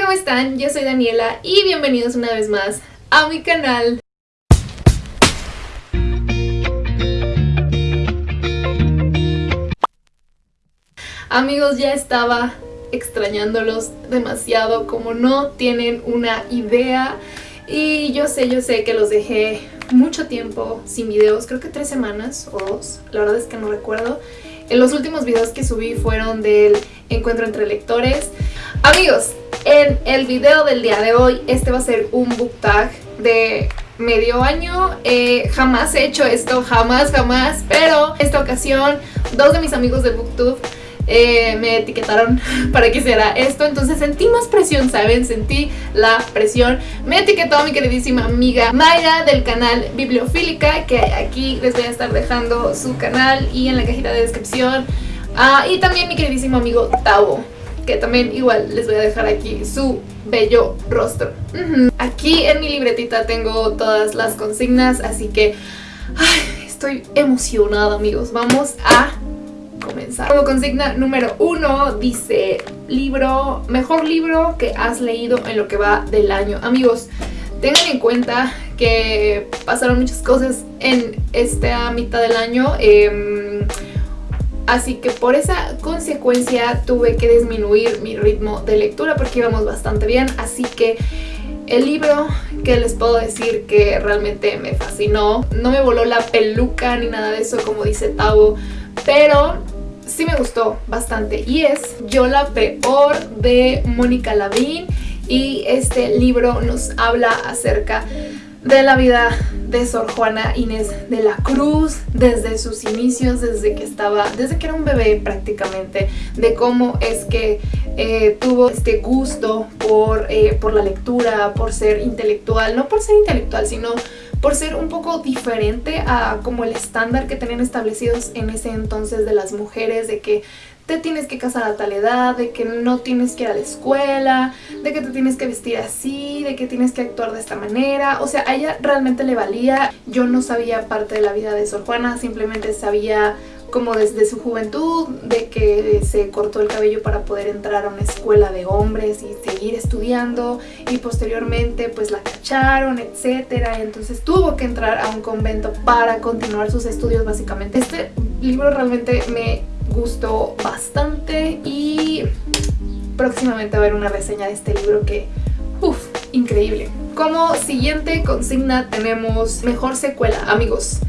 ¿cómo están? Yo soy Daniela y bienvenidos una vez más a mi canal. Amigos, ya estaba extrañándolos demasiado, como no tienen una idea. Y yo sé, yo sé que los dejé mucho tiempo sin videos, creo que tres semanas o dos, la verdad es que no recuerdo. En los últimos videos que subí fueron del encuentro entre lectores. Amigos, en el video del día de hoy, este va a ser un book tag de medio año. Eh, jamás he hecho esto, jamás, jamás, pero esta ocasión dos de mis amigos de Booktube eh, me etiquetaron para que hiciera esto, entonces sentí más presión, ¿saben? Sentí la presión. Me etiquetó mi queridísima amiga Mayra del canal Bibliofílica, que aquí les voy a estar dejando su canal y en la cajita de descripción. Ah, y también mi queridísimo amigo Tavo, que también igual les voy a dejar aquí su bello rostro. Aquí en mi libretita tengo todas las consignas, así que estoy emocionada amigos. Vamos a comenzar. Como consigna número uno dice libro, mejor libro que has leído en lo que va del año. Amigos, tengan en cuenta que pasaron muchas cosas en esta mitad del año. Em, así que por esa consecuencia tuve que disminuir mi ritmo de lectura porque íbamos bastante bien. Así que el libro que les puedo decir que realmente me fascinó, no me voló la peluca ni nada de eso como dice Tavo, pero sí me gustó bastante. Y es Yo la peor de Mónica Lavín. Y este libro nos habla acerca de la vida de Sor Juana Inés de la Cruz desde sus inicios, desde que estaba, desde que era un bebé prácticamente, de cómo es que eh, tuvo este gusto por, eh, por la lectura, por ser intelectual, no por ser intelectual, sino por ser un poco diferente a como el estándar que tenían establecidos en ese entonces de las mujeres, de que te tienes que casar a tal edad, de que no tienes que ir a la escuela, de que te tienes que vestir así, de que tienes que actuar de esta manera. O sea, a ella realmente le valía. Yo no sabía parte de la vida de Sor Juana, simplemente sabía como desde su juventud, de que se cortó el cabello para poder entrar a una escuela de hombres y seguir estudiando y posteriormente pues la cacharon, etcétera, entonces tuvo que entrar a un convento para continuar sus estudios básicamente. Este libro realmente me gustó bastante y próximamente va a haber una reseña de este libro que, uff, increíble. Como siguiente consigna tenemos mejor secuela, amigos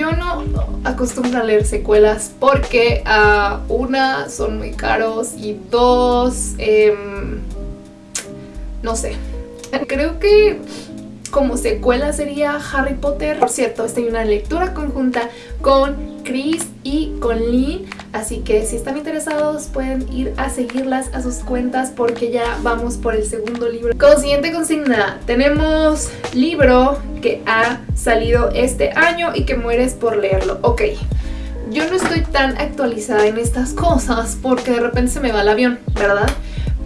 yo no acostumbro a leer secuelas porque a una son muy caros y dos, em, no sé. Creo que como secuela sería Harry Potter. Por cierto, esta hay una lectura conjunta con Chris y con Lynn. Así que si están interesados pueden ir a seguirlas a sus cuentas porque ya vamos por el segundo libro. Como siguiente consigna tenemos libro que ha salido este año y que mueres por leerlo. Ok, yo no estoy tan actualizada en estas cosas porque de repente se me va el avión, ¿verdad?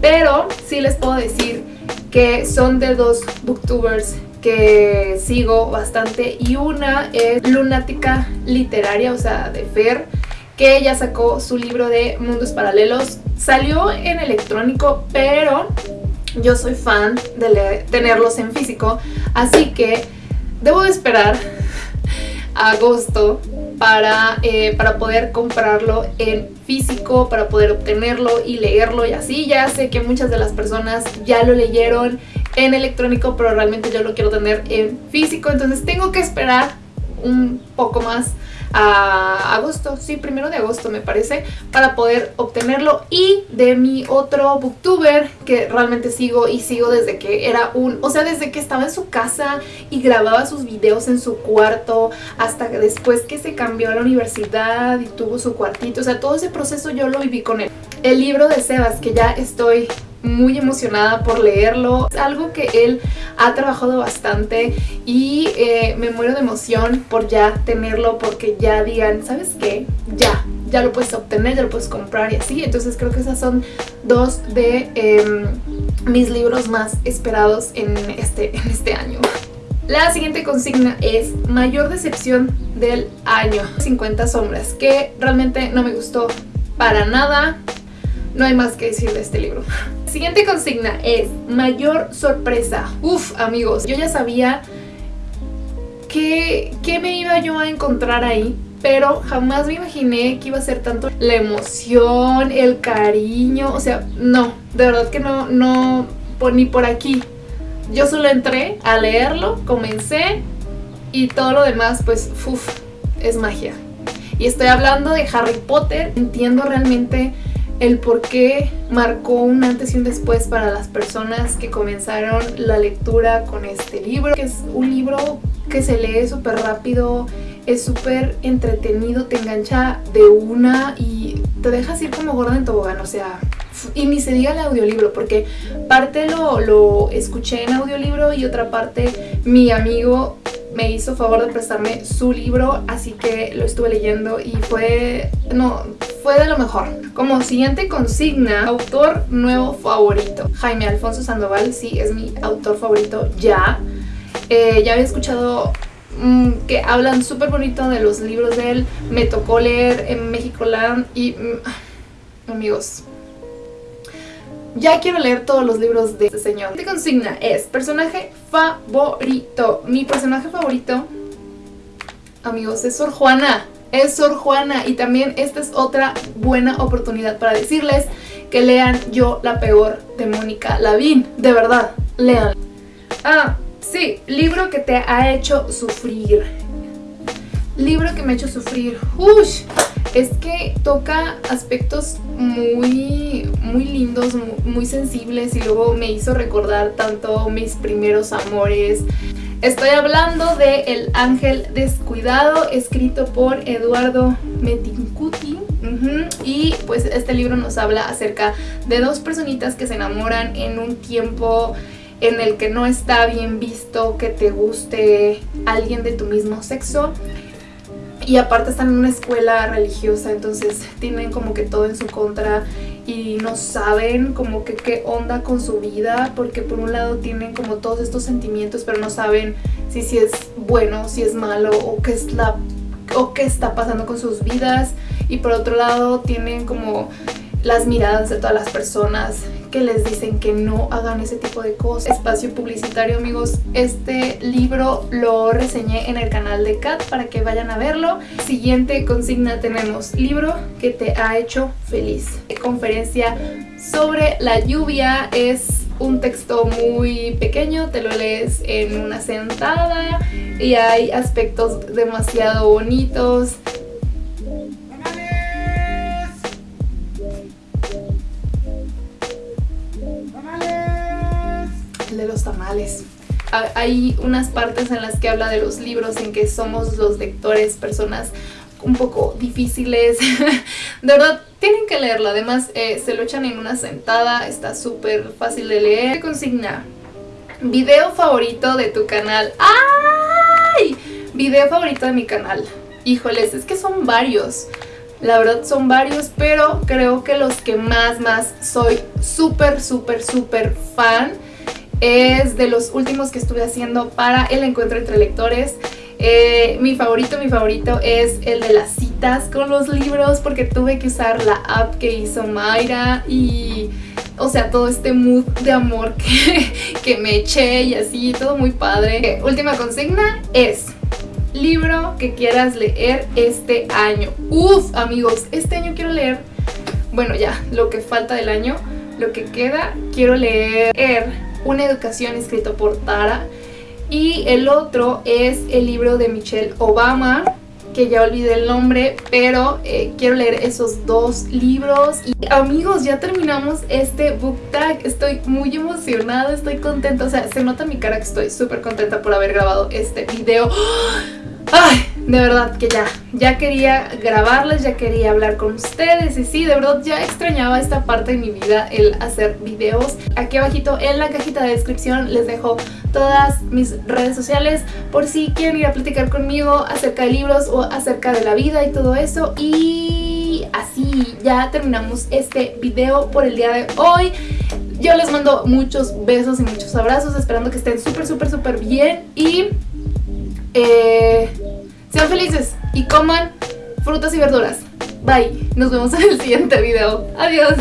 Pero sí les puedo decir que son de dos booktubers que sigo bastante y una es Lunática Literaria, o sea, de Fer, que ella sacó su libro de Mundos Paralelos. Salió en electrónico, pero yo soy fan de tenerlos en físico, así que debo de esperar agosto para, eh, para poder comprarlo en físico, para poder obtenerlo y leerlo y así. Ya sé que muchas de las personas ya lo leyeron en electrónico, pero realmente yo lo quiero tener en físico, entonces tengo que esperar un poco más a agosto, sí, primero de agosto me parece, para poder obtenerlo y de mi otro booktuber que realmente sigo y sigo desde que era un, o sea, desde que estaba en su casa y grababa sus videos en su cuarto hasta después que se cambió a la universidad y tuvo su cuartito, o sea, todo ese proceso yo lo viví con él. El libro de Sebas, que ya estoy muy emocionada por leerlo. Es algo que él ha trabajado bastante y eh, me muero de emoción por ya tenerlo porque ya digan, ¿sabes qué? Ya, ya lo puedes obtener, ya lo puedes comprar y así. Entonces creo que esas son dos de em, mis libros más esperados en este, en este año. La siguiente consigna es mayor decepción del año 50 sombras que realmente no me gustó para nada no hay más que decir de este libro. Siguiente consigna es mayor sorpresa. Uf, amigos, yo ya sabía que, que me iba yo a encontrar ahí, pero jamás me imaginé que iba a ser tanto la emoción, el cariño, o sea, no, de verdad que no, no, ni por aquí. Yo solo entré a leerlo, comencé y todo lo demás, pues, uf, es magia. Y estoy hablando de Harry Potter, entiendo realmente el por qué marcó un antes y un después para las personas que comenzaron la lectura con este libro. Que es un libro que se lee súper rápido, es súper entretenido, te engancha de una y te dejas ir como gorda en tobogán, o sea... Y ni se diga el audiolibro, porque parte lo, lo escuché en audiolibro y otra parte mi amigo me hizo favor de prestarme su libro, así que lo estuve leyendo y fue, no, fue de lo mejor. Como siguiente consigna, autor nuevo favorito. Jaime Alfonso Sandoval, sí, es mi autor favorito ya. Eh, ya había escuchado mm, que hablan súper bonito de los libros de él. Me tocó leer en México Land y... Mm, amigos, ya quiero leer todos los libros de este señor. Siguiente consigna es personaje favorito. Mi personaje favorito, amigos, es Sor Juana. Es Sor Juana. Y también esta es otra buena oportunidad para decirles que lean Yo la peor de Mónica Lavín. De verdad, lean. Ah, sí, libro que te ha hecho sufrir. Libro que me ha hecho sufrir. Ush, es que toca aspectos muy, muy lindos, muy sensibles y luego me hizo recordar tanto mis primeros amores. Estoy hablando de El Ángel Descuidado, escrito por Eduardo Metincuti. Y pues este libro nos habla acerca de dos personitas que se enamoran en un tiempo en el que no está bien visto que te guste alguien de tu mismo sexo y aparte están en una escuela religiosa, entonces tienen como que todo en su contra y no saben como que qué onda con su vida, porque por un lado tienen como todos estos sentimientos, pero no saben si, si es bueno, si es malo o qué, es la, o qué está pasando con sus vidas. Y por otro lado tienen como las miradas de todas las personas que les dicen que no hagan ese tipo de cosas. Espacio publicitario, amigos. Este libro lo reseñé en el canal de Kat para que vayan a verlo. Siguiente consigna tenemos libro que te ha hecho feliz. Conferencia sobre la lluvia es un texto muy pequeño, te lo lees en una sentada y hay aspectos demasiado bonitos los tamales. Hay unas partes en las que habla de los libros en que somos los lectores personas un poco difíciles. de verdad, tienen que leerlo. Además, eh, se lo echan en una sentada. Está súper fácil de leer. Consigna. Video favorito de tu canal. ¡Ay! Video favorito de mi canal. Híjoles, es que son varios. La verdad son varios, pero creo que los que más, más soy súper, súper, súper fan es de los últimos que estuve haciendo para el encuentro entre lectores. Eh, mi favorito, mi favorito es el de las citas con los libros porque tuve que usar la app que hizo Mayra y... O sea, todo este mood de amor que, que me eché y así, todo muy padre. última consigna es libro que quieras leer este año. Uf, amigos, este año quiero leer, bueno ya, lo que falta del año, lo que queda, quiero leer una educación escrito por Tara. Y el otro es el libro de Michelle Obama que ya olvidé el nombre, pero eh, quiero leer esos dos libros. Y amigos, ya terminamos este book tag. Estoy muy emocionada, estoy contenta. O sea, se nota en mi cara que estoy súper contenta por haber grabado este video. Ay, de verdad que ya, ya quería grabarles, ya quería hablar con ustedes y sí, de verdad ya extrañaba esta parte de mi vida, el hacer videos. Aquí abajito en la cajita de descripción les dejo todas mis redes sociales por si quieren ir a platicar conmigo acerca de libros o acerca de la vida y todo eso. Y así ya terminamos este video por el día de hoy. Yo les mando muchos besos y muchos abrazos, esperando que estén súper, súper, súper bien y... Eh, sean felices y coman frutas y verduras. Bye. Nos vemos en el siguiente video. Adiós.